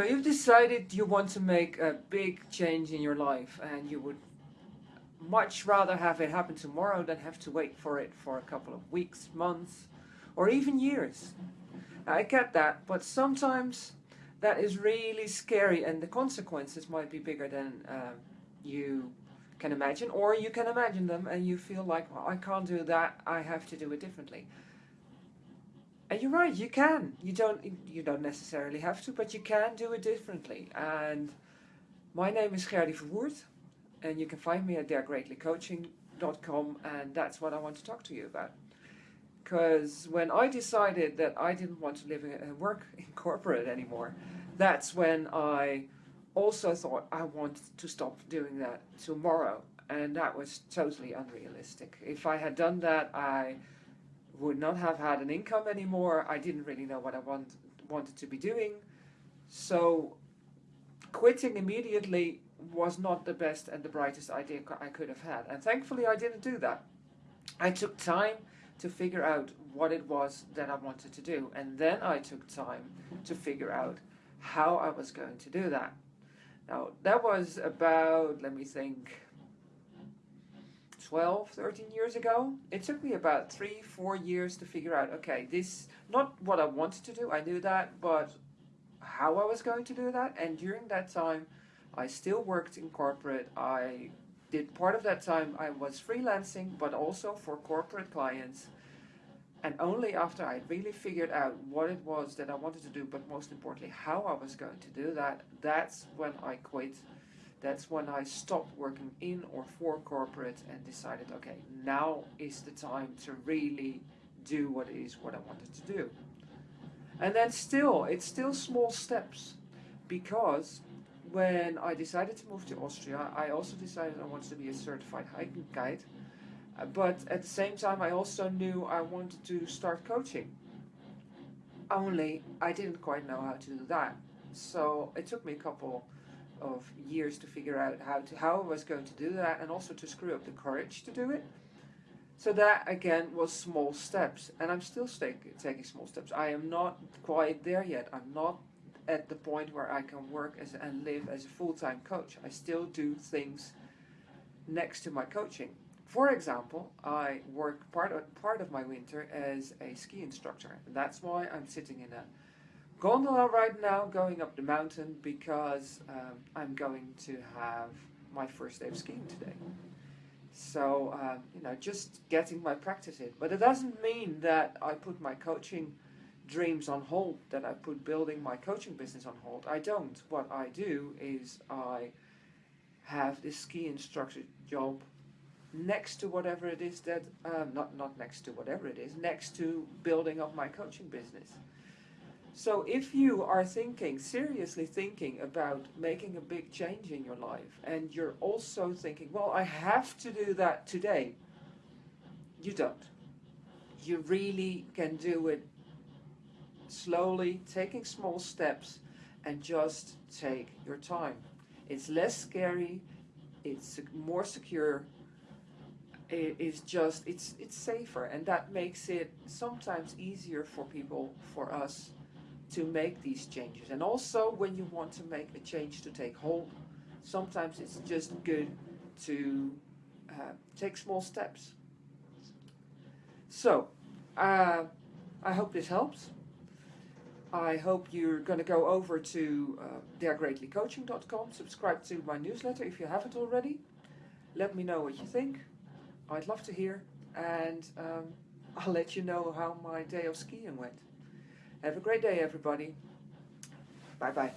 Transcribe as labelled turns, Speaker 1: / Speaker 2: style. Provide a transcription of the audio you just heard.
Speaker 1: So you've decided you want to make a big change in your life and you would much rather have it happen tomorrow than have to wait for it for a couple of weeks, months, or even years. I get that, but sometimes that is really scary and the consequences might be bigger than um, you can imagine, or you can imagine them and you feel like, well, I can't do that, I have to do it differently. And you're right, you can. You don't you don't necessarily have to, but you can do it differently. And my name is Gerdy Verwoerd, and you can find me at dergreatlycoaching.com, and that's what I want to talk to you about. Because when I decided that I didn't want to live and work in corporate anymore, that's when I also thought I wanted to stop doing that tomorrow. And that was totally unrealistic. If I had done that, I would not have had an income anymore. I didn't really know what I want, wanted to be doing. So quitting immediately was not the best and the brightest idea I could have had. And thankfully I didn't do that. I took time to figure out what it was that I wanted to do. And then I took time to figure out how I was going to do that. Now that was about, let me think, 12, 13 years ago. It took me about three, four years to figure out, okay, this, not what I wanted to do, I knew that, but how I was going to do that. And during that time, I still worked in corporate. I did part of that time, I was freelancing, but also for corporate clients. And only after I really figured out what it was that I wanted to do, but most importantly, how I was going to do that, that's when I quit that's when I stopped working in or for corporate and decided, okay, now is the time to really do what is what I wanted to do. And then still, it's still small steps because when I decided to move to Austria, I also decided I wanted to be a certified hiking guide. Uh, but at the same time, I also knew I wanted to start coaching. Only I didn't quite know how to do that. So it took me a couple of years to figure out how to how I was going to do that and also to screw up the courage to do it. So that again was small steps and I'm still taking small steps. I am not quite there yet. I'm not at the point where I can work as and live as a full-time coach. I still do things next to my coaching. For example, I work part of, part of my winter as a ski instructor. And that's why I'm sitting in a gondola right now going up the mountain because um, I'm going to have my first day of skiing today. So, um, you know, just getting my practice in. But it doesn't mean that I put my coaching dreams on hold, that I put building my coaching business on hold. I don't. What I do is I have this ski instructor job next to whatever it is that, um, not, not next to whatever it is, next to building up my coaching business. So if you are thinking, seriously thinking about making a big change in your life and you're also thinking, well, I have to do that today, you don't. You really can do it slowly, taking small steps and just take your time. It's less scary, it's more secure, it is just, it's, it's safer and that makes it sometimes easier for people, for us, to make these changes. And also when you want to make a change to take hold, sometimes it's just good to uh, take small steps. So, uh, I hope this helps. I hope you're going to go over to uh, subscribe to my newsletter if you haven't already. Let me know what you think. I'd love to hear and um, I'll let you know how my day of skiing went. Have a great day, everybody. Bye-bye.